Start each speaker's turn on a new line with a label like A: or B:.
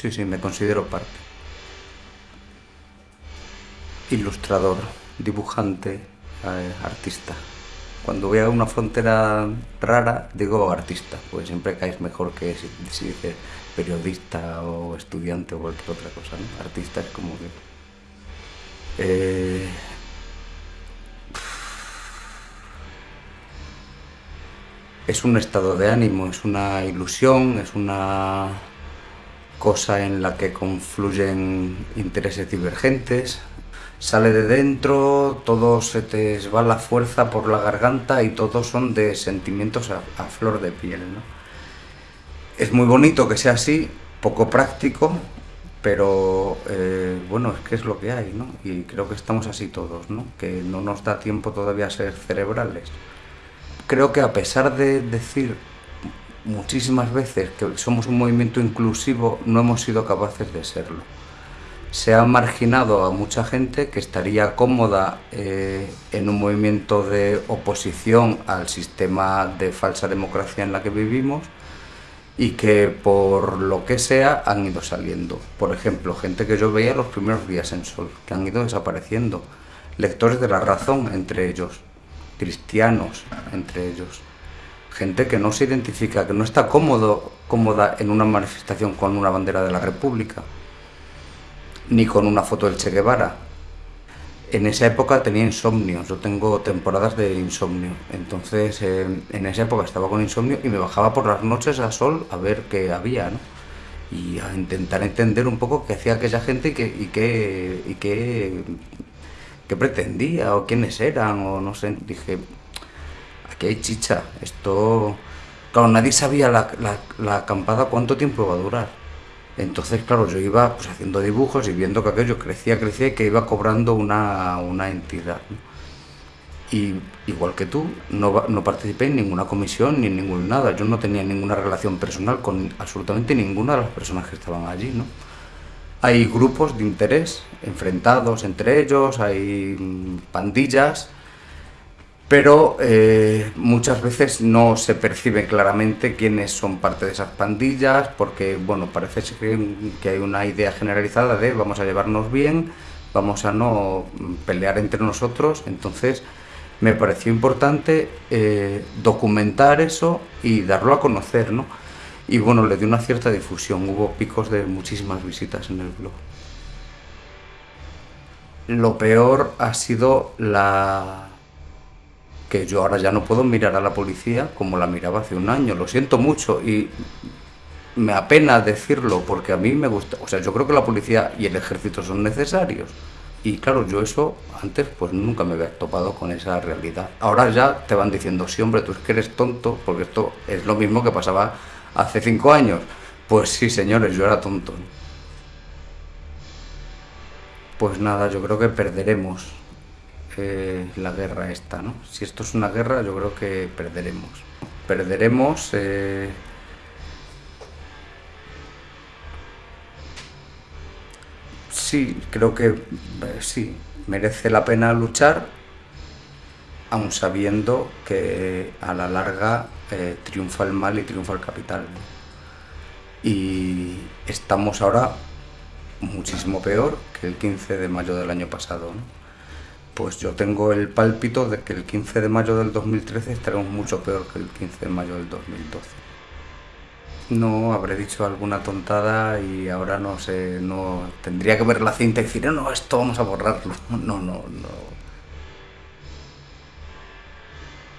A: sí, sí, me considero parte. Ilustrador, dibujante, eh, artista. Cuando voy a una frontera rara, digo artista, pues siempre caes mejor que si, si dices periodista o estudiante o cualquier otra cosa. ¿no? Artista es como que... Eh, es un estado de ánimo, es una ilusión, es una cosa en la que confluyen intereses divergentes, sale de dentro, todo se te va la fuerza por la garganta y todos son de sentimientos a, flor de piel. ¿no? Es muy bonito que sea así, poco práctico, pero eh, bueno, es que es lo que hay, ¿no? Y creo que estamos así todos, ¿no? Que no nos da tiempo todavía a ser cerebrales. Creo que a pesar de decir muchísimas veces que somos un movimiento inclusivo, no hemos sido capaces de serlo. Se ha marginado a mucha gente que estaría cómoda eh, en un movimiento de oposición al sistema de falsa democracia en la que vivimos y que por lo que sea han ido saliendo. Por ejemplo, gente que yo veía los primeros días en Sol, que han ido desapareciendo. Lectores de la razón, entre ellos. Cristianos, entre ellos gente que no se identifica, que no está cómodo, cómoda en una manifestación con una bandera de la República, ni con una foto del Che Guevara. En esa época tenía insomnio, yo tengo temporadas de insomnio, entonces en esa época estaba con insomnio y me bajaba por las noches a sol a ver qué había, ¿no? Y a intentar entender un poco qué hacía aquella gente y qué, y qué, y qué, qué pretendía o quiénes eran o no sé, dije, que hay chicha. Esto, claro, nadie sabía la, la, acampada cuánto tiempo iba a durar. Entonces, claro, yo iba pues, haciendo dibujos y viendo que aquello crecía, crecía y que iba cobrando una, una entidad. Y igual que tú, no, no, participé en ninguna comisión ni en ningún nada. Yo no tenía ninguna relación personal con absolutamente ninguna de las personas que estaban allí, ¿no? Hay grupos de interés enfrentados entre ellos, hay pandillas, pero eh, muchas veces no se percibe claramente quiénes son parte de esas pandillas, porque bueno, parece que hay una idea generalizada de vamos a llevarnos bien, vamos a no pelear entre nosotros, entonces me pareció importante eh, documentar eso y darlo a conocer, ¿no? Y bueno, le dio una cierta difusión, hubo picos de muchísimas visitas en el blog. Lo peor ha sido la, que yo ahora ya no puedo mirar a la policía como la miraba hace un año, lo siento mucho y me apena decirlo porque a mí me gusta, o sea, yo creo que la policía y el ejército son necesarios y claro, yo eso antes pues nunca me había topado con esa realidad. Ahora ya te van diciendo, sí hombre, tú es que eres tonto, porque esto es lo mismo que pasaba hace cinco años. Pues sí, señores, yo era tonto. Pues nada, yo creo que perderemos eh, la guerra esta, ¿no? Si esto es una guerra, yo creo que perderemos. Perderemos... Eh, sí, creo que eh, sí, merece la pena luchar, aun sabiendo que a la larga triunfa el mal y triunfa el capital. Y estamos ahora muchísimo peor que el 15 de mayo del año pasado. ¿no? Pues yo tengo el pálpito de que el 15 de mayo del 2013 estaremos mucho peor que el 15 de mayo del 2012. No, habré dicho alguna tontada y ahora no sé, no tendría que ver la cinta y decir, no, esto vamos a borrarlo. No, no, no.